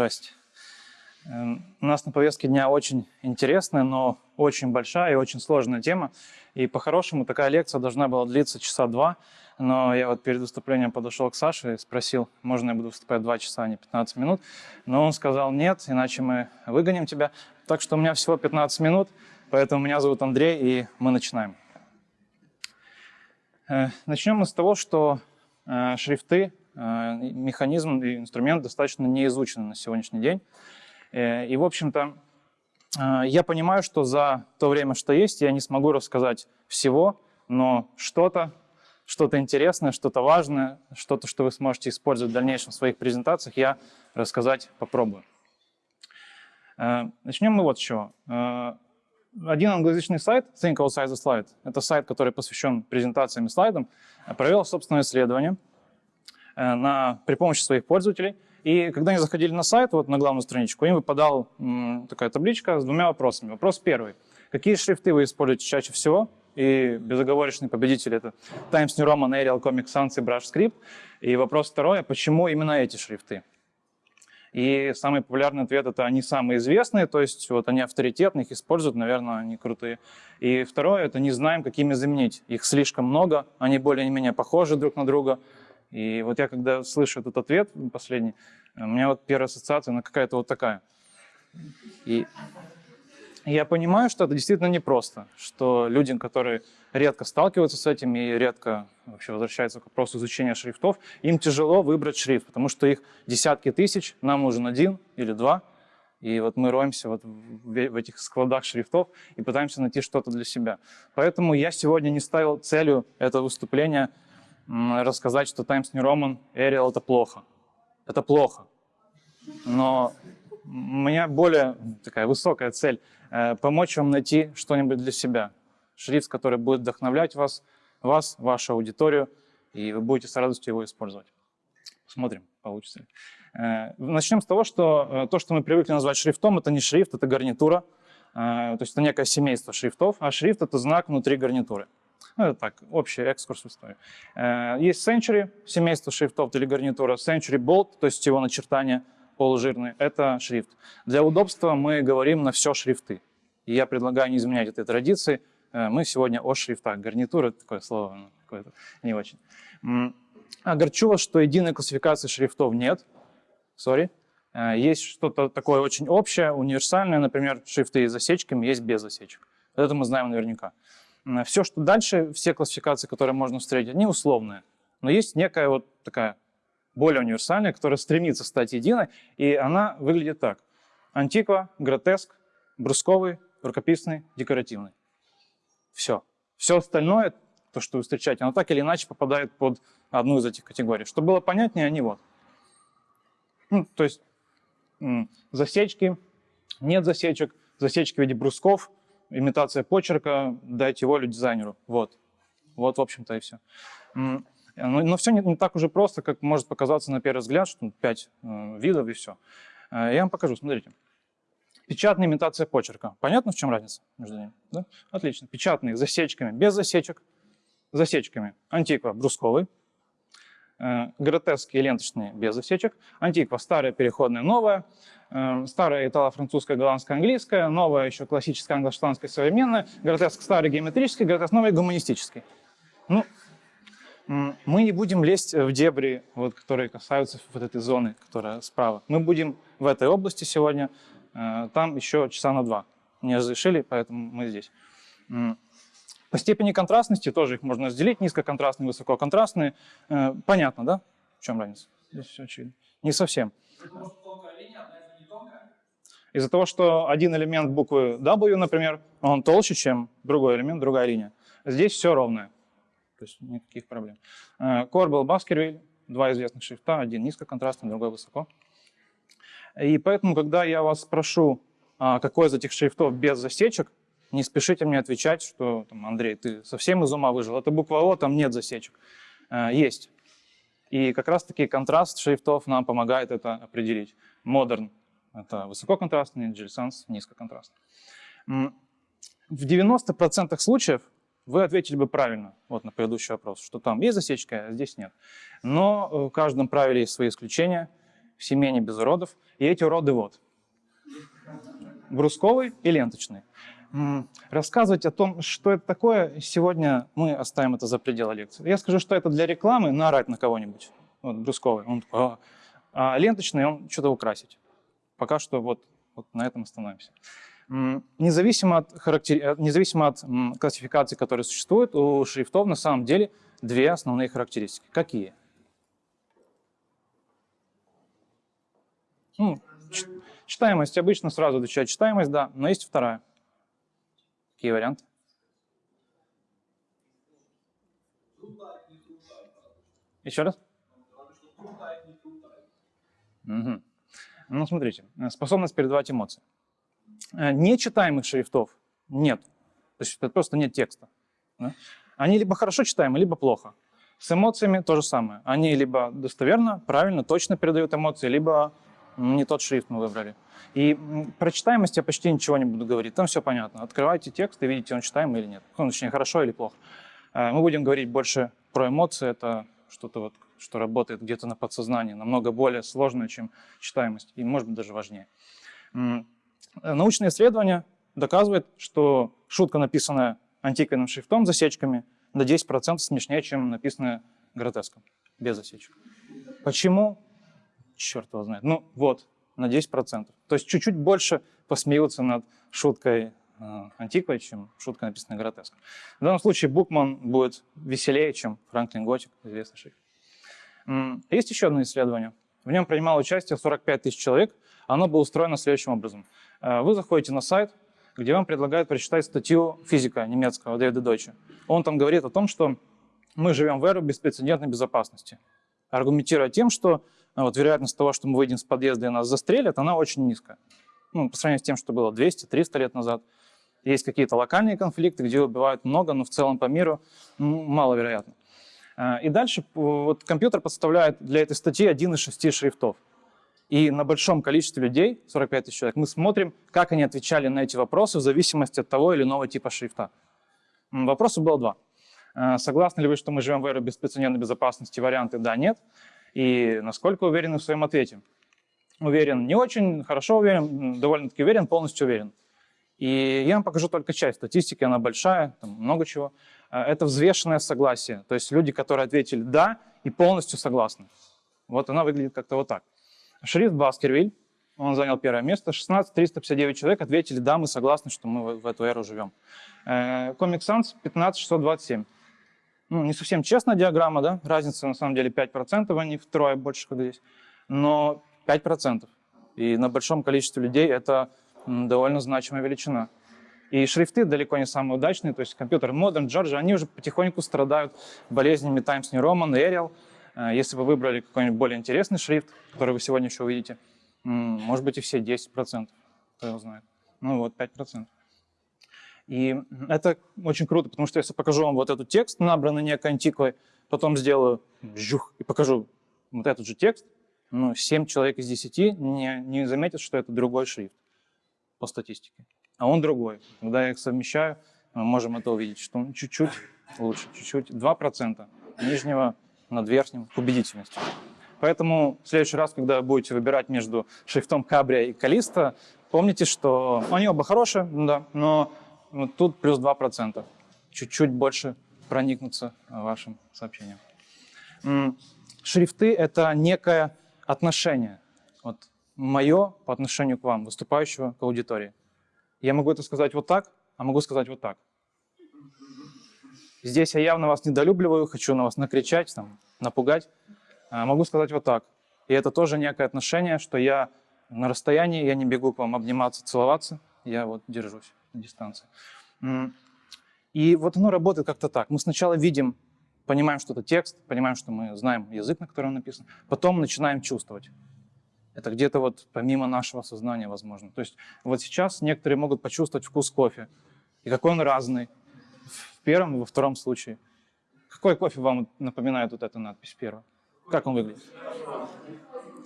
Здрасте. Эм, у нас на повестке дня очень интересная, но очень большая и очень сложная тема. И по-хорошему такая лекция должна была длиться часа два, но я вот перед выступлением подошел к Саше и спросил, можно я буду выступать два часа, а не 15 минут. Но он сказал, нет, иначе мы выгоним тебя. Так что у меня всего 15 минут, поэтому меня зовут Андрей, и мы начинаем. Э, начнем мы с того, что э, шрифты механизм и инструмент достаточно не изучены на сегодняшний день. Э, и, в общем-то, э, я понимаю, что за то время, что есть, я не смогу рассказать всего, но что-то, что-то интересное, что-то важное, что-то, что вы сможете использовать в дальнейшем в своих презентациях, я рассказать попробую. Начнем мы вот с чего. Один англоязычный сайт, Think Outside the Slide, это сайт, который посвящен презентациям и слайдам, провел собственное исследование – Э, на, при помощи своих пользователей. И когда они заходили на сайт, вот на главную страничку, им выпадала такая табличка с двумя вопросами. Вопрос первый. Какие шрифты вы используете чаще всего? И безоговорочный победитель — это Times New Roman, Arial, Comic Sans и Brush Script. И вопрос второй — почему именно эти шрифты? И самый популярный ответ — это они самые известные, то есть вот они авторитетные, их используют, наверное, они крутые. И второе — это не знаем, какими заменить. Их слишком много, они более-менее похожи друг на друга — и вот я когда слышу этот ответ последний, у меня вот первая ассоциация, она какая-то вот такая. И я понимаю, что это действительно непросто, что людям, которые редко сталкиваются с этим и редко вообще возвращаются к вопросу изучения шрифтов, им тяжело выбрать шрифт, потому что их десятки тысяч, нам нужен один или два, и вот мы роемся вот в этих складах шрифтов и пытаемся найти что-то для себя. Поэтому я сегодня не ставил целью этого выступления рассказать, что Times New Roman, Arial — это плохо. Это плохо. Но у меня более такая высокая цель э, — помочь вам найти что-нибудь для себя. Шрифт, который будет вдохновлять вас, вас, вашу аудиторию, и вы будете с радостью его использовать. Посмотрим, получится ли. Э, начнем с того, что э, то, что мы привыкли назвать шрифтом, это не шрифт, это гарнитура. То есть это некое семейство шрифтов, а шрифт — это знак внутри гарнитуры. Ну, это так, общий экскурс в историю. Э, есть Century, семейство шрифтов или гарнитура. Century Bold, то есть его начертание полужирные, это шрифт. Для удобства мы говорим на все шрифты. И я предлагаю не изменять этой традиции. Э, мы сегодня о шрифтах. Гарнитура, такое слово, ну, какое-то не очень. Огорчу вас, что единой классификации шрифтов нет. Сори. Э, есть что-то такое очень общее, универсальное, например, шрифты с засечками, есть без засечек. Это мы знаем наверняка. Все, что дальше, все классификации, которые можно встретить, они условные. Но есть некая вот такая более универсальная, которая стремится стать единой, и она выглядит так. Антиква, гротеск, брусковый, рукописный, декоративный. Все. Все остальное, то, что вы встречаете, оно так или иначе попадает под одну из этих категорий. Чтобы было понятнее, они вот. Ну, то есть засечки, нет засечек, засечки в виде брусков, имитация почерка, дайте волю дизайнеру. Вот. Вот, в общем-то, и все. Но, но все не, не так уже просто, как может показаться на первый взгляд, что 5 э, видов и все. Э, я вам покажу, смотрите. Печатная имитация почерка. Понятно, в чем разница между ними? Да? Отлично. Печатные засечками, без засечек. Засечками. Антиква брусковый. Э, гротеские ленточные без засечек. Антиква старая, переходная, новая. Э, старая итало-французская, голландская, английская, новая еще классическая англо-шотландская, современная, гротеск старый геометрический, гротеск новый гуманистический. Ну, мы не будем лезть в дебри, вот, которые касаются вот этой зоны, которая справа. Мы будем в этой области сегодня, э, там еще часа на два. Не разрешили, поэтому мы здесь. По степени контрастности тоже их можно разделить, низкоконтрастные, высококонтрастные. Э, понятно, да? В чем разница? Здесь все очевидно. Не совсем. Из-за того, что один элемент буквы W, например, он толще, чем другой элемент, другая линия. Здесь все ровное. То есть никаких проблем. Корбел, Баскервиль, два известных шрифта, один низкоконтрастный, другой высоко. И поэтому, когда я вас спрошу, а, какой из этих шрифтов без засечек, не спешите мне отвечать, что, там, Андрей, ты совсем из ума выжил. Это буква О, там нет засечек. А, есть. И как раз-таки контраст шрифтов нам помогает это определить. Modern это высококонтрастный, GLSense низкоконтрастный. В 90% случаев вы ответили бы правильно вот на предыдущий вопрос, что там есть засечка, а здесь нет. Но в каждом правиле есть свои исключения. в семье не без уродов. И эти уроды вот. Брусковый и ленточный. Рассказывать о том, что это такое, сегодня мы оставим это за пределы лекции. Я скажу, что это для рекламы, наорать на кого-нибудь. Вот брусковый. Он такой, а, а ленточный, он что-то украсить. Пока что вот, вот на этом остановимся. Независимо от, характер... Э, независимо от классификаций, которые существуют, у шрифтов на самом деле две основные характеристики. Какие? Ну, читаемость обычно сразу отвечает читаемость, да, но есть вторая. Какие варианты? Еще раз? Угу. Ну, смотрите, способность передавать эмоции. Э, нечитаемых шрифтов нет. То есть это просто нет текста. Да? Они либо хорошо читаемы, либо плохо. С эмоциями то же самое. Они либо достоверно, правильно, точно передают эмоции, либо не тот шрифт мы выбрали. И про читаемость я почти ничего не буду говорить. Там все понятно. Открывайте текст и видите, он читаемый или нет. Ну, точнее, хорошо или плохо. Э, мы будем говорить больше про эмоции. Это что-то вот, что работает где-то на подсознании, намного более сложное, чем читаемость. И, может быть, даже важнее. Научные исследования доказывают, что шутка, написанная антикойным шрифтом, засечками, на 10% смешнее, чем написанная гротеском, без засечек. Почему? Черт его знает. Ну вот, на 10%. То есть чуть-чуть больше посмеются над шуткой э, антиквой, чем шутка, написанная гротеском. В данном случае Букман будет веселее, чем Франклин Готик, известный шрифт. Есть еще одно исследование. В нем принимало участие 45 тысяч человек. Оно было устроено следующим образом. Э, вы заходите на сайт, где вам предлагают прочитать статью физика немецкого Дэвида Дойча. Он там говорит о том, что мы живем в эру беспрецедентной безопасности, аргументируя тем, что вот, вероятность того, что мы выйдем с подъезда и нас застрелят, она очень низкая. Ну, по сравнению с тем, что было 200-300 лет назад. Есть какие-то локальные конфликты, где убивают много, но в целом по миру ну, маловероятно. Э, и дальше вот, компьютер подставляет для этой статьи один из шести шрифтов. И на большом количестве людей, 45 тысяч человек, мы смотрим, как они отвечали на эти вопросы в зависимости от того или иного типа шрифта. Вопросов было два. Э, согласны ли вы, что мы живем в эру беспрецедентной безопасности? Варианты «да», «нет». И насколько уверены в своем ответе? Уверен, не очень, хорошо уверен, довольно-таки уверен, полностью уверен. И я вам покажу только часть статистики, она большая, там много чего. Э, это взвешенное согласие, то есть люди, которые ответили «да» и полностью согласны. Вот она выглядит как-то вот так. Шрифт Баскервиль, он занял первое место. 16 359 человек ответили, да, мы согласны, что мы в эту эру живем. Э, Comic Sans 15 627. Ну, не совсем честная диаграмма, да, разница на самом деле 5%, а не втрое больше, как здесь. Но 5%. И на большом количестве людей это довольно значимая величина. И шрифты далеко не самые удачные, то есть компьютер Modern, Georgia, они уже потихоньку страдают болезнями Times New Roman, Arial, Э, если вы выбрали какой-нибудь более интересный шрифт, который вы сегодня еще увидите, может быть и все 10%, кто его знает. Ну вот, 5%. И это очень круто, потому что если покажу вам вот этот текст, набранный некой антиквой, потом сделаю жух и покажу вот этот же текст, ну, 7 человек из 10 не, не заметят, что это другой шрифт по статистике. А он другой. Когда я их совмещаю, мы можем это увидеть, что он чуть-чуть лучше, чуть-чуть, 2% нижнего над верхним к убедительности. Поэтому в следующий раз, когда будете выбирать между шрифтом Кабрия и Калиста, помните, что они оба хорошие, да, но вот тут плюс 2%. Чуть-чуть больше проникнуться вашим сообщением. Шрифты — это некое отношение. Вот мое по отношению к вам, выступающего к аудитории. Я могу это сказать вот так, а могу сказать вот так. Здесь я явно вас недолюбливаю, хочу на вас накричать, там, напугать. А, могу сказать вот так. И это тоже некое отношение, что я на расстоянии, я не бегу к вам обниматься, целоваться, я вот держусь дистанции. И вот оно работает как-то так. Мы сначала видим, понимаем, что это текст, понимаем, что мы знаем язык, на котором написан, потом начинаем чувствовать. Это где-то вот помимо нашего сознания возможно. То есть вот сейчас некоторые могут почувствовать вкус кофе, и какой он разный, в первом и во втором случае. Какой кофе вам напоминает вот эта надпись первая? Как он выглядит?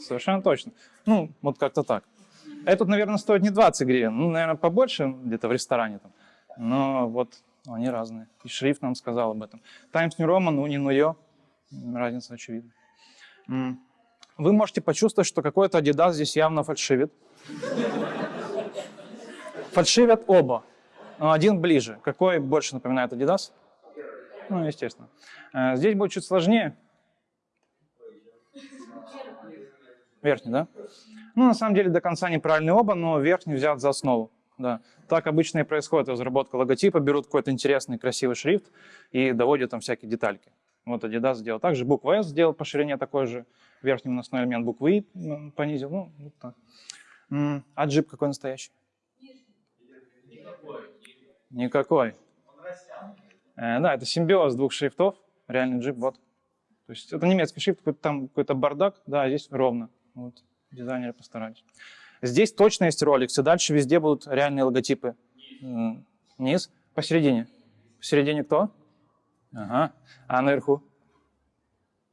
Совершенно точно. Ну, вот как-то так. Этот, наверное, стоит не 20 гривен, ну, наверное, побольше где-то в ресторане там. Но вот они разные. И шрифт нам сказал об этом. Times New Roman, Uni New разница очевидна. вы можете почувствовать, что какой-то Adidas здесь явно фальшивит. Фальшивят оба. Но один ближе. Какой больше напоминает Adidas? Ну, естественно. Э, здесь будет чуть сложнее. Верхний, да? Ну, на самом деле, до конца неправильные оба, но верхний взят за основу. Да. Так обычно и происходит разработка логотипа. Берут какой-то интересный, красивый шрифт и доводят там всякие детальки. Вот Adidas сделал так же. Буква S сделал по ширине такой же. Верхний наносной элемент буквы I понизил. Ну, вот так. А джип какой настоящий? Никакой. Э, да, это симбиоз двух шрифтов. Реальный джип, вот. То есть это немецкий шрифт, какой-то там какой-то бардак. Да, а здесь ровно. Вот. Дизайнеры постарались. Здесь точно есть Rolex, и дальше везде будут реальные логотипы. Низ, посередине. Посередине кто? Ага. А наверху?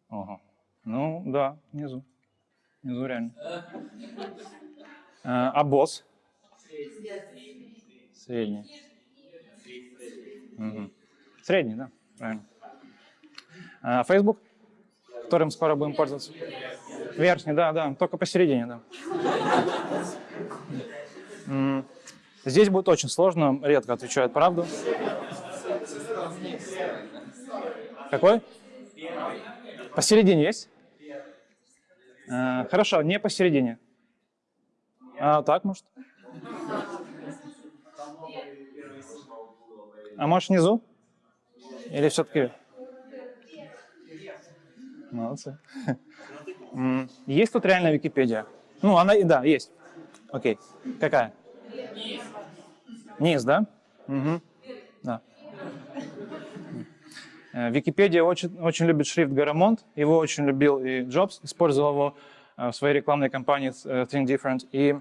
Ого. Ну, да, внизу. Внизу реально. А, а босс? Средний. Угу. Средний, да, правильно. А, Facebook, которым скоро будем пользоваться? Верхний, да, да, только посередине, да. Здесь будет очень сложно, редко отвечают правду. Какой? Посередине есть? А, хорошо, не посередине. А так, может? А может внизу? Или все-таки? Молодцы. Есть тут реальная Википедия? Ну, она, да, есть. Окей. Какая? Низ. Низ, да? Угу. Да. Э, Википедия очень, очень любит шрифт Garamond. Его очень любил и Джобс, использовал его э, в своей рекламной кампании э, Think Different. И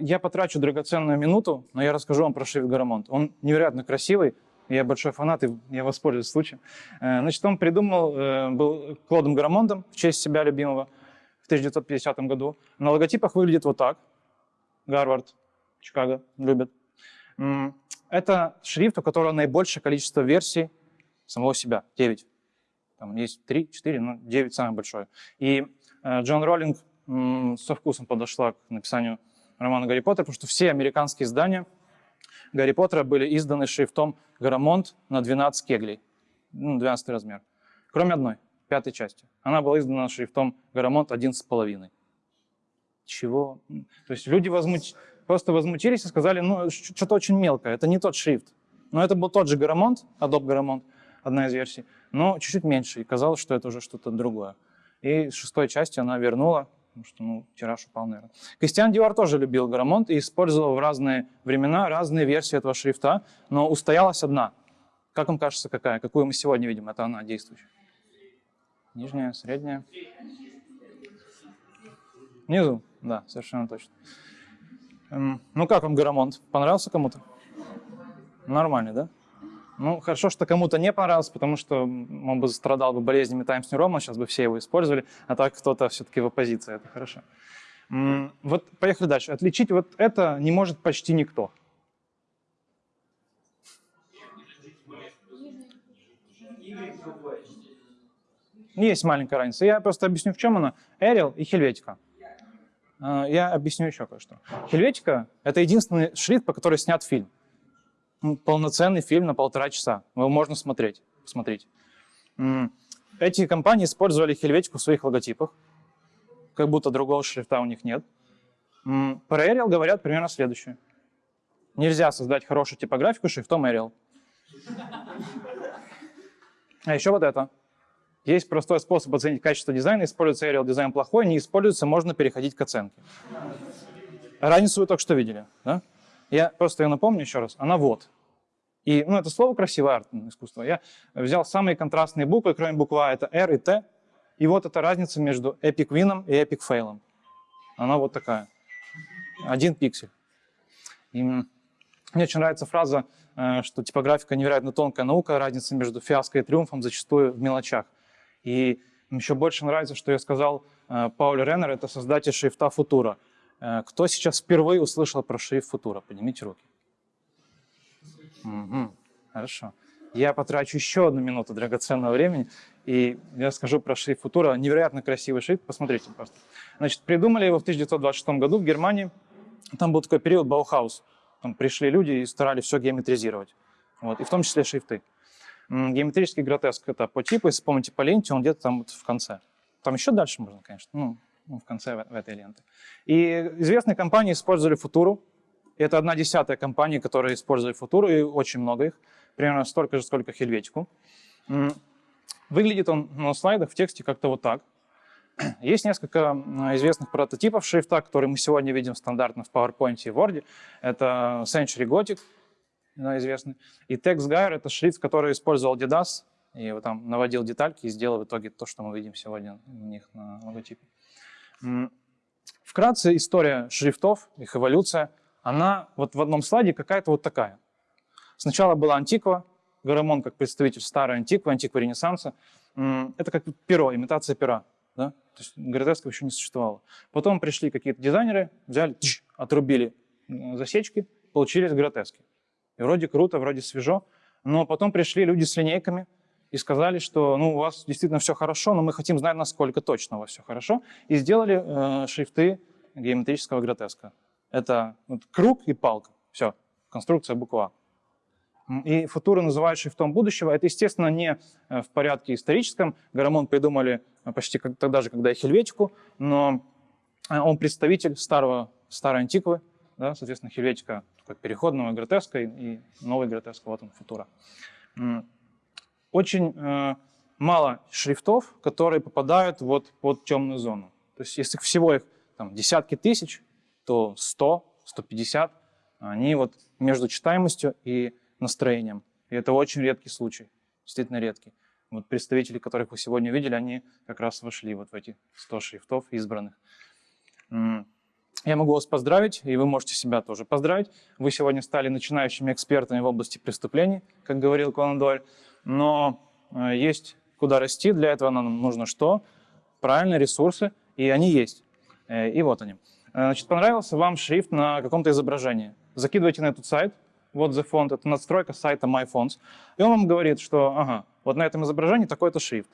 я потрачу драгоценную минуту, но я расскажу вам про шрифт Garamond. Он невероятно красивый, я большой фанат, и я воспользуюсь случаем. Значит, он придумал, был Клодом Гарамондом в честь себя любимого в 1950 году. На логотипах выглядит вот так. Гарвард, Чикаго любят. Это шрифт, у которого наибольшее количество версий самого себя, 9. Там есть 3, 4, но 9 самое большое. И э, Джон Роллинг со вкусом подошла к написанию романа «Гарри Поттер», потому что все американские издания Гарри Поттера были изданы шрифтом Гарамонт на 12 кеглей, ну, 12 размер. Кроме одной, пятой части. Она была издана шрифтом Гарамонт 11,5. Чего? То есть люди возмуч... просто возмутились и сказали, ну, что-то очень мелкое, это не тот шрифт. Но это был тот же Гарамонт, Adobe Garamond, одна из версий, но чуть-чуть меньше, и казалось, что это уже что-то другое. И шестой части она вернула, потому что ну, тираж упал, наверное. Кристиан Диор тоже любил Гарамонт и использовал в разные времена разные версии этого шрифта, но устоялась одна. Как вам кажется, какая? Какую мы сегодня видим? Это она действующая. Нижняя, средняя. Внизу, да, совершенно точно. Эм, ну как вам Гарамонт? Понравился кому-то? Нормальный, да? Ну, хорошо, что кому-то не понравилось, потому что он бы страдал бы болезнями Roman, сейчас бы все его использовали, а так кто-то все-таки в оппозиции, это хорошо. Вот поехали дальше. Отличить вот это не может почти никто. Есть маленькая разница. Я просто объясню, в чем она. Arial и Helvetica. А, я объясню еще кое-что. Helvetica — это единственный шрифт, по которому снят фильм полноценный фильм на полтора часа. Его можно смотреть, посмотреть. Эти компании использовали хельветику в своих логотипах, как будто другого шрифта у них нет. Про Arial говорят примерно следующее. Нельзя создать хорошую типографику шрифтом Arial. А еще вот это. Есть простой способ оценить качество дизайна. Используется Arial дизайн плохой, не используется, можно переходить к оценке. Разницу вы только что видели. Да? Я просто ее напомню еще раз. Она вот. И, ну, это слово красивое, арт, искусство. Я взял самые контрастные буквы, кроме буквы А, это R и T. И вот эта разница между Epic Win и Epic Fail. Она вот такая. Один пиксель. И мне очень нравится фраза, э, что типографика невероятно тонкая наука, разница между фиаско и триумфом зачастую в мелочах. И еще больше нравится, что я сказал э, Пауль Реннер, это создатель шрифта Футура. Э, кто сейчас впервые услышал про шрифт Футура? Поднимите руки. Угу. Хорошо. я потрачу еще одну минуту драгоценного времени, и я скажу про шрифт Futura. Невероятно красивый шрифт, посмотрите просто. Значит, придумали его в 1926 году в Германии. Там был такой период Баухаус. Там пришли люди и старались все геометризировать. Вот, и в том числе шрифты. Геометрический гротеск — это по типу, если помните по ленте, он где-то там вот в конце. Там еще дальше можно, конечно, ну, ну в конце в, этой ленты. И известные компании использовали Футуру. Это одна десятая компаний, которые использовали Футуру, и очень много их. Примерно столько же, сколько Хельветику. Выглядит он на слайдах в тексте как-то вот так. Есть несколько известных прототипов шрифта, которые мы сегодня видим стандартно в PowerPoint и Word. Это Century Gothic, известный, и TextGuire — это шрифт, который использовал Didas, и вот там наводил детальки и сделал в итоге то, что мы видим сегодня у них на логотипе. Вкратце история шрифтов, их эволюция, она вот в одном слайде какая-то вот такая. Сначала была антиква, Гарамон как представитель старой антиквы, антиквы Ренессанса. Это как перо, имитация пера. Да? То есть гротесков еще не существовало. Потом пришли какие-то дизайнеры, взяли, тш, отрубили засечки, получились гротески. И вроде круто, вроде свежо. Но потом пришли люди с линейками и сказали, что ну, у вас действительно все хорошо, но мы хотим знать, насколько точно у вас все хорошо. И сделали э, шрифты геометрического гротеска. Это вот, круг и палка. Все, конструкция буква и футуры называют шрифтом будущего. Это, естественно, не э, в порядке историческом. Гарамон придумали э, почти как, тогда же, когда и Хельветику, но э, он представитель старого, старой антиквы, да, соответственно, Хельветика такой переходного гротеска и, и новый гротеск, вот он, футура. Очень э, мало шрифтов, которые попадают вот под темную зону. То есть если всего их там, десятки тысяч, то 100, 150, они вот между читаемостью и настроением. И это очень редкий случай, действительно редкий. Вот представители, которых вы сегодня видели, они как раз вошли вот в эти 100 шрифтов избранных. Я могу вас поздравить, и вы можете себя тоже поздравить. Вы сегодня стали начинающими экспертами в области преступлений, как говорил Конан Дойль. Но э, есть куда расти, для этого нам нужно что? Правильные ресурсы, и они есть. Э, и вот они. Э, значит, понравился вам шрифт на каком-то изображении. Закидывайте на этот сайт, вот the font, это надстройка сайта MyFonts. И он вам говорит, что ага, вот на этом изображении такой-то шрифт.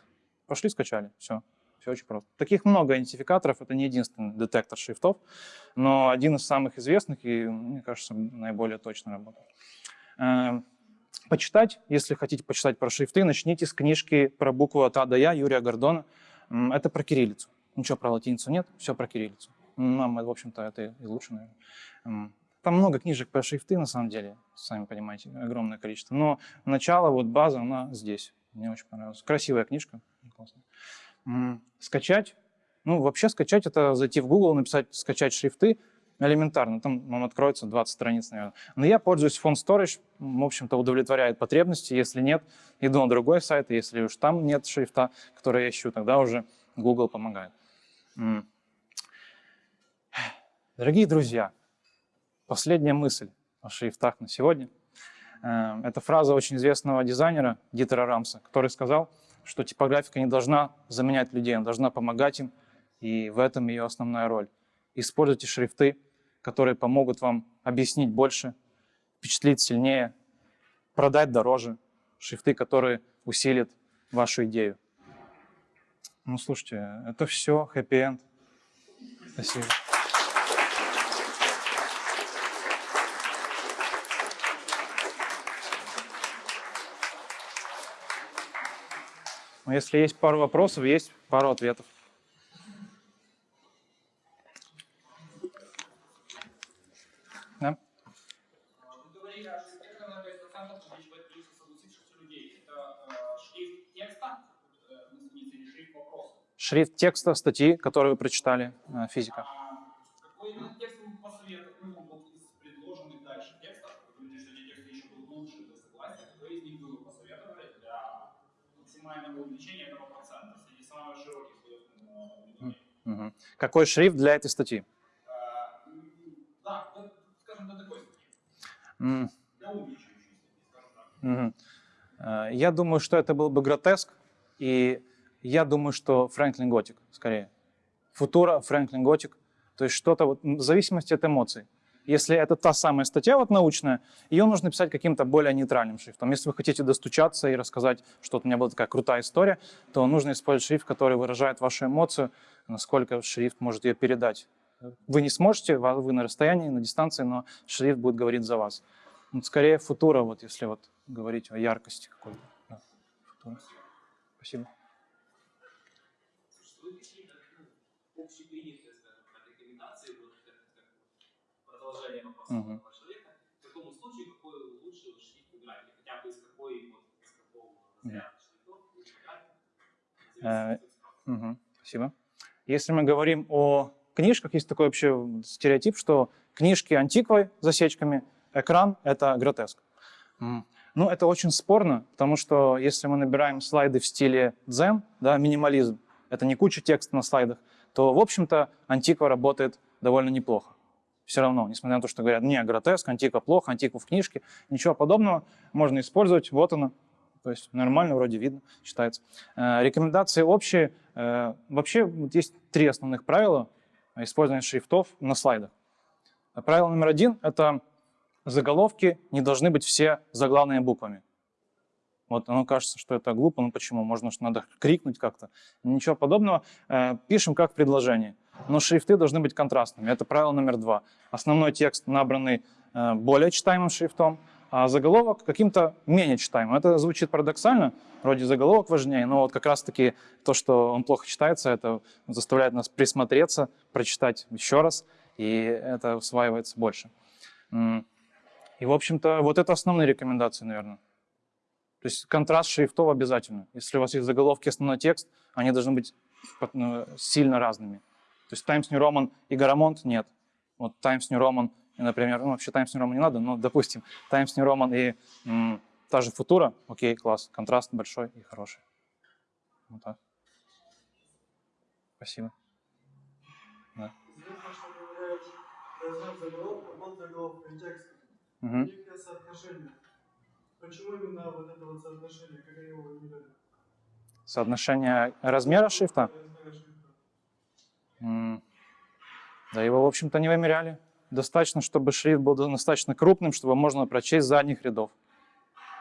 Пошли, скачали, все. Все очень просто. Таких много идентификаторов, это не единственный детектор шрифтов, но один из самых известных и, мне кажется, наиболее точно работает. Почитать, если хотите почитать про шрифты, начните с книжки про букву от А до Я Юрия Гордона. Это про кириллицу. Ничего про латиницу нет, все про кириллицу. Нам, в общем-то, это и лучше, наверное. Там много книжек про шрифты, на самом деле, сами понимаете, огромное количество. Но начало, вот база, она здесь. Мне очень понравилась. Красивая книжка. Скачать. Ну, вообще скачать, это зайти в Google, написать «скачать шрифты», элементарно, там вам откроется 20 страниц, наверное. Но я пользуюсь Font Storage, в общем-то, удовлетворяет потребности. Если нет, иду на другой сайт, если уж там нет шрифта, который я ищу, тогда уже Google помогает. Дорогие друзья, Последняя мысль о шрифтах на сегодня. Э, это фраза очень известного дизайнера Дитера Рамса, который сказал, что типографика не должна заменять людей, она должна помогать им, и в этом ее основная роль. Используйте шрифты, которые помогут вам объяснить больше, впечатлить сильнее, продать дороже, шрифты, которые усилят вашу идею. Ну, слушайте, это все, хэппи-энд. Спасибо. Но если есть пару вопросов, есть пару ответов. Да? Шрифт текста статьи, которую вы прочитали, э, физика. Какой именно текст вы посоветуете, ну, вот из предложенных дальше текстов, вы думаете, что эти тексты еще будут лучше, вы согласны? Какой из них вы посоветовали для максимального увеличения этого процента среди самых широких слоев Какой шрифт для этой статьи? Да, скажем, такой статьи. Я думаю, что это был бы гротеск, и я думаю, что Фрэнклин Готик, скорее. Футура, Фрэнклин Готик, то есть что-то вот, в зависимости от эмоций. Если это та самая статья вот научная, ее нужно писать каким-то более нейтральным шрифтом. Если вы хотите достучаться и рассказать, что у меня была такая крутая история, то нужно использовать шрифт, который выражает вашу эмоцию, насколько шрифт может ее передать. Вы не сможете, вы на расстоянии, на дистанции, но шрифт будет говорить за вас. Вот скорее футура, вот если вот говорить о яркости какой-то. Да. Спасибо. общепринятые, скажем так, рекомендации, вот как, как человека, в таком случае какой лучше шрифт выбрать, или хотя бы из какой, вот, из какого разряда шрифтов лучше в Э, Спасибо. Если мы говорим о книжках, есть такой вообще стереотип, что книжки антиквой засечками, экран — это гротеск. М. Ну, это очень спорно, потому что если мы набираем слайды в стиле дзен, да, минимализм, это не куча текста на слайдах, то, в общем-то, антиква работает довольно неплохо. Все равно, несмотря на то, что говорят, не, гротеск, антиква плохо, антиква в книжке, ничего подобного можно использовать, вот она, то есть нормально, вроде видно, читается. Э, Рекомендации общие. Э, Вообще вот есть три основных правила использования шрифтов на слайдах. Правило номер один — это заголовки не должны быть все заглавными буквами. Вот оно кажется, что это глупо, ну почему? Можно, что надо крикнуть как-то. Ничего подобного. Э, Пишем как в предложении. Но шрифты должны быть контрастными. Это правило номер два. Основной текст набранный э, более читаемым шрифтом, а заголовок каким-то менее читаемым. Это звучит парадоксально, вроде заголовок важнее, но вот как раз-таки то, что он плохо читается, это заставляет нас присмотреться, прочитать еще раз, и это усваивается больше. И, в общем-то, вот это основные рекомендации, наверное. То есть контраст шрифтов обязательно. Если у вас есть заголовки, основной текст, они должны быть ну, сильно разными. То есть Times New Roman и Garamond нет. Вот Times New Roman, и, например, ну вообще Times New Roman не надо, но, допустим, Times New Roman и м, та же Futura, окей, класс, контраст большой и хороший. Вот так. Спасибо. Да. Мгм. Некое соотношение. Почему именно вот это вот соотношение, как его выбирали? Соотношение размера шрифта? Размера шрифта. Да его, в общем-то, не вымеряли. Достаточно, чтобы шрифт был достаточно крупным, чтобы можно прочесть задних рядов.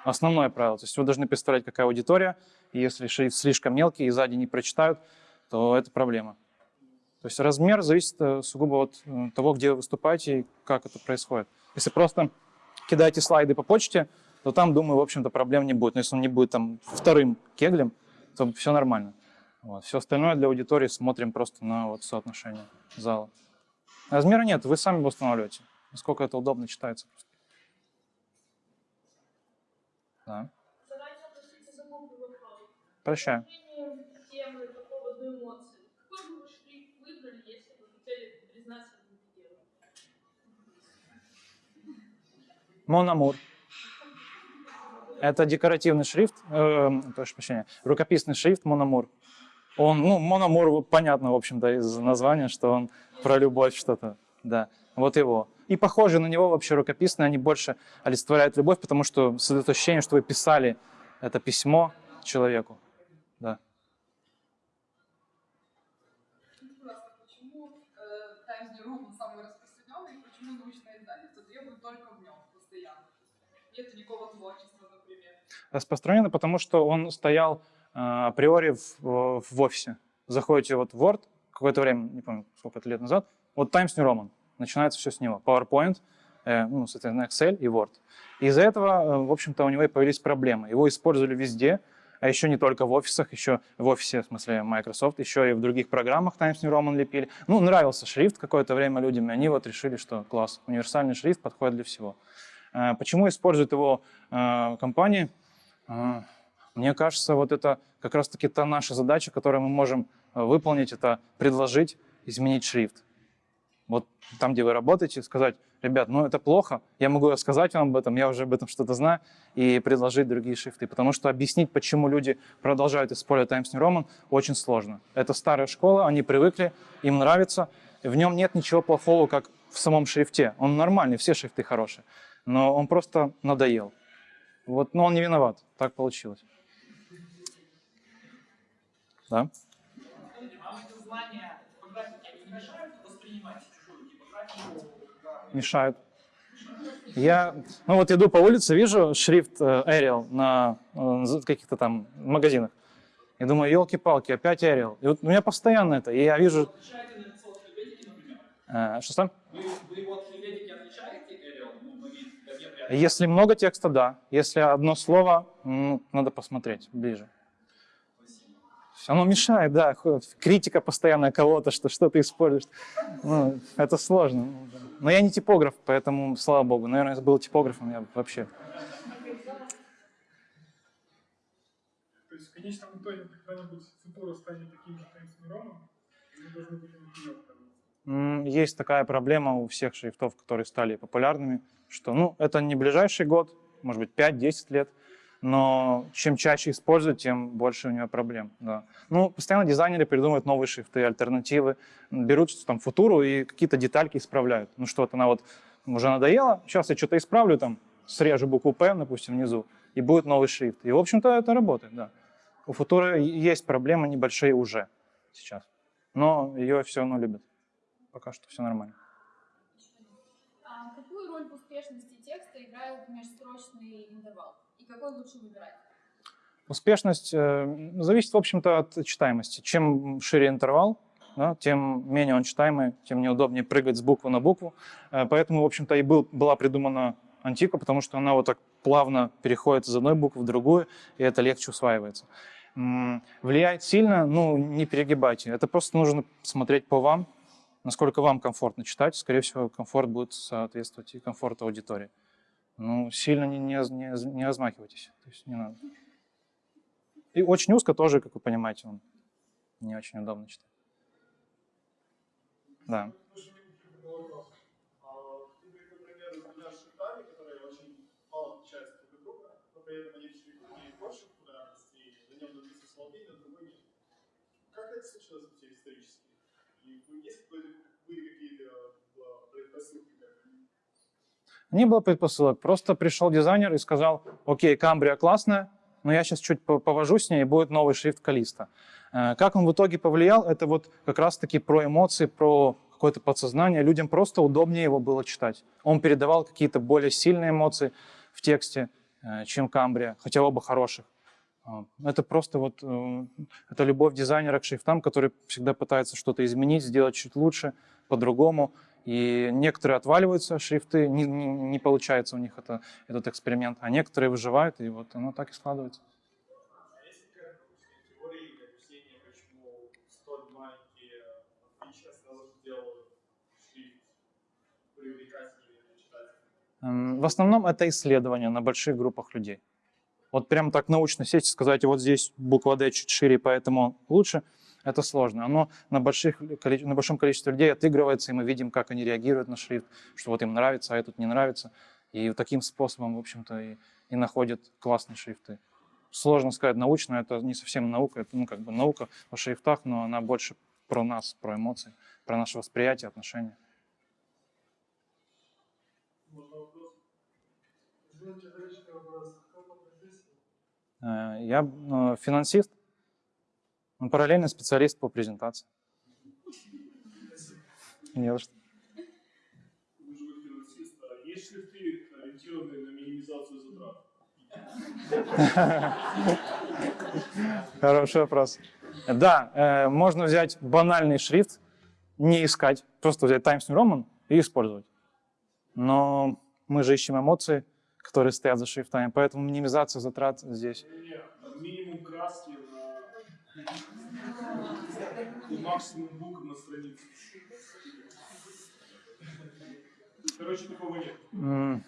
Основное правило. То есть вы должны представлять, какая аудитория, и если шрифт слишком мелкий и сзади не прочитают, то это проблема. То есть размер зависит э, сугубо от э, того, где вы выступаете и как это происходит. Если просто кидаете слайды по почте, то там, думаю, в общем-то, проблем не будет. Но если он не будет там вторым кеглем, то все нормально. Вот. Все остальное для аудитории смотрим просто на вот соотношение зала. Размера нет, вы сами его устанавливаете. Насколько это удобно читается. просто. Да. Прощаю. Мономур. Это декоративный шрифт, э, прошу прощения, рукописный шрифт Мономур. Он, ну, Мономур, понятно, в общем-то, из названия, что он про любовь что-то, да, вот его. И похожие на него вообще рукописные, они больше олицетворяют любовь, потому что создает ощущение, что вы писали это письмо человеку, да. Э, распространенный, потому что он стоял априори в, в офисе. Заходите вот в Word, какое-то время, не помню, сколько это лет назад, вот Times New Roman, начинается все с него. PowerPoint, э, ну, соответственно, Excel и Word. Из-за этого, э, в общем-то, у него и появились проблемы. Его использовали везде, а еще не только в офисах, еще в офисе, в смысле Microsoft, еще и в других программах Times New Roman лепили. Ну, нравился шрифт какое-то время людям, и они вот решили, что класс, универсальный шрифт подходит для всего. Э, Почему используют его компании? Мне кажется, вот это как раз-таки та наша задача, которую мы можем э, выполнить, это предложить изменить шрифт. Вот там, где вы работаете, сказать, ребят, ну это плохо, я могу рассказать вам об этом, я уже об этом что-то знаю, и предложить другие шрифты. Потому что объяснить, почему люди продолжают использовать Times New Roman, очень сложно. Это старая школа, они привыкли, им нравится. В нем нет ничего плохого, как в самом шрифте. Он нормальный, все шрифты хорошие. Но он просто надоел. Вот, но он не виноват, так получилось. Да? Скажите, вам это знание типографики не мешает воспринимать чужую типографию как мешают. Я, ну вот иду по улице, вижу шрифт э, Arial на э, каких-то там магазинах. И думаю, елки-палки, опять Arial. И вот у меня постоянно это. И я вижу... Э, что там? Вы, вы Arial? Ну, Если много текста, да. Если одно слово, ну, надо посмотреть ближе. Оно мешает, да. Критика постоянная кого-то, что что ты используешь. Ну, это сложно. Но я не типограф, поэтому, слава богу. Наверное, если бы был типографом, я бы вообще... То есть в конечном итоге когда-нибудь Футура станет таким же Times New Roman, и мы должны будем вперед М, Есть такая проблема у всех шрифтов, которые стали популярными, что, ну, это не ближайший год, может быть, 5-10 лет, но чем чаще используют, тем больше у него проблем, да. Ну, постоянно дизайнеры придумывают новые шрифты, альтернативы, берут там футуру и какие-то детальки исправляют. Ну, что-то она вот уже надоела, сейчас я что-то исправлю, там, срежу букву П, допустим, внизу, и будет новый шрифт. И, в общем-то, это работает, да. У футуры есть проблемы небольшие уже сейчас, но ее все равно любят. Пока что все нормально. А какую роль в успешности текста играет межстрочный интервал? Какой лучше выбирать? Успешность э, зависит, в общем-то, от читаемости. Чем шире интервал, да, тем менее он читаемый, тем неудобнее прыгать с буквы на букву. Э, поэтому, в общем-то, и был, была придумана антика, потому что она вот так плавно переходит из одной буквы в другую, и это легче усваивается. Влияет сильно, ну, не перегибайте. Это просто нужно смотреть по вам, насколько вам комфортно читать. Скорее всего, комфорт будет соответствовать и комфорту аудитории. Ну, сильно не, не, не, не размахивайтесь, то есть не надо. И очень узко тоже, как вы понимаете, он не очень удобно читать. Да. Как это случилось исторически? Есть какие-то а, предпосылки? Не было предпосылок, просто пришел дизайнер и сказал, окей, Камбрия классная, но я сейчас чуть по- повожу с ней, и будет новый шрифт Калиста. Э, Как он в итоге повлиял, это вот как раз-таки про эмоции, про какое-то подсознание. Людям просто удобнее его было читать. Он передавал какие-то более сильные эмоции в тексте, э, чем Камбрия, хотя оба хороших. А, Это просто вот э, это любовь дизайнера к шрифтам, который всегда пытается что-то изменить, сделать чуть лучше, по-другому. И некоторые отваливаются шрифты, не, не- не получается у них это, этот эксперимент, а некоторые выживают, и вот оно так и складывается. А есть какая-то теория или объяснение, почему столь маленькие фичи сразу же делают шрифт привлекательнее для читателя? М, В основном это исследования на больших группах людей. Вот прям так научно сесть и сказать, вот здесь буква D чуть шире, поэтому лучше, это сложно. Оно на, больших, на большом количестве людей отыгрывается, и мы видим, как они реагируют на шрифт, что вот им нравится, а этот не нравится. И таким способом, в общем-то, и, и находят классные шрифты. Сложно сказать научно, это не совсем наука, это ну, как бы наука о шрифтах, но она больше про нас, про эмоции, про наше восприятие, отношения. Э, Я э, финансист, ну, параллельно специалист по презентации. Не за что. Есть шрифты, ориентированные на минимизацию затрат? Хороший вопрос. Да, э, можно взять банальный шрифт, не искать, просто взять Times New Roman и использовать. Но мы же ищем эмоции, которые стоят за шрифтами, поэтому минимизация затрат здесь. Минимум краски. И максимум букв на странице. Короче, такого нет.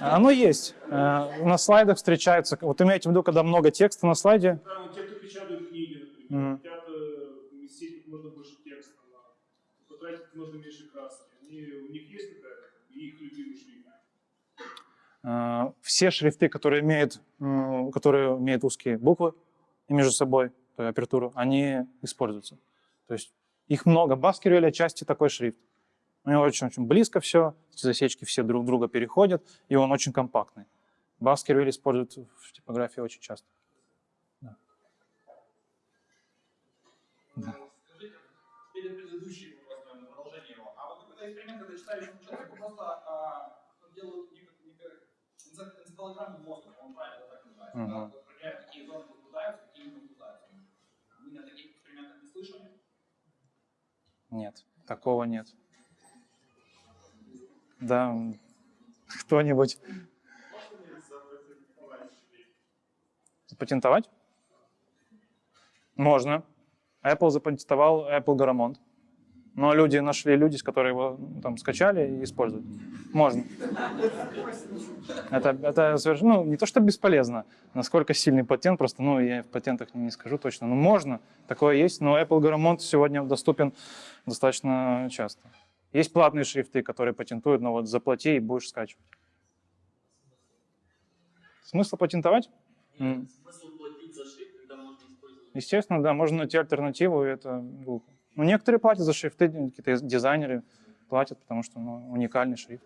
Оно есть. Э, На слайдах встречается. Вот имейте в виду, когда много текста на слайде, Да, но те, кто печатают книги, например, хотят э, уместить как можно больше текста, потратить как можно меньше краски. Они, у них есть какая-то их любимый шрифт? Э, все шрифты, которые имеют, которые имеют узкие буквы между собой апертуру, они используются. То есть их много. Баскервиль отчасти такой шрифт. У него очень-очень близко все, засечки все друг друга переходят, и он очень компактный. Баскервиль используют в типографии очень часто. Скажите, перед предыдущим вопрос, наверное, продолжение его. А вот какой-то эксперимент, когда читаешь обучающему человеку просто делают энцефалограмму мозга, он правильно так называется. Да, проверяют, какие зоны возбуждаются, какие не возбуждаются. Вы на таких экспериментах не слышали? Нет, такого нет. Да, кто-нибудь запатентовать? Можно. Apple запатентовал Apple Garamond. Но люди нашли люди, которые его ну, там скачали и используют. Можно. Это, это совершенно, ну, не то, что бесполезно, насколько сильный патент, просто, ну, я в патентах не скажу точно. Ну, можно, такое есть, но Apple Garamond сегодня доступен достаточно часто. Есть платные шрифты, которые патентуют, но вот заплати и будешь скачивать. Смысл патентовать? М. Смысл платить за шрифт, когда можно использовать Естественно, да, можно найти альтернативу, и это глупо. Ну, некоторые платят за шрифты, какие-то дизайнеры платят, потому что ну, уникальный шрифт.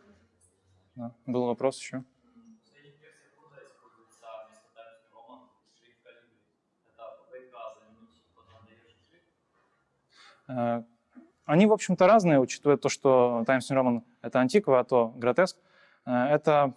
Да. Был вопрос еще? Э, Они, в общем-то, разные, учитывая то, что Times New Roman — это антиква, а то гротеск. Э, Это,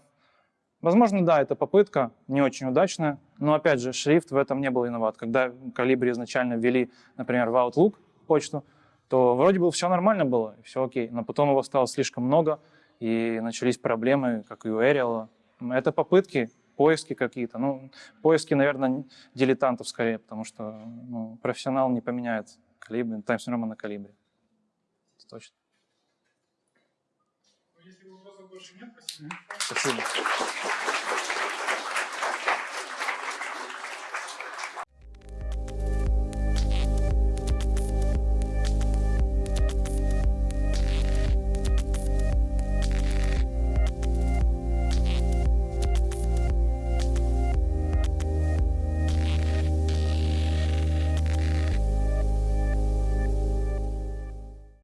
возможно, да, это попытка, не очень удачная, но, опять же, шрифт в этом не был виноват. Когда Calibri изначально ввели, например, в Outlook почту, то вроде бы все нормально было, все окей, но потом его стало слишком много, и начались проблемы, как и у Arial. Это попытки, поиски какие-то. Ну, поиски, наверное, дилетантов скорее, потому что ну, профессионал не поменяет калибри, Times New Roman на калибре. Это Точно. Ну, если вопросов больше нет, спасибо. Спасибо.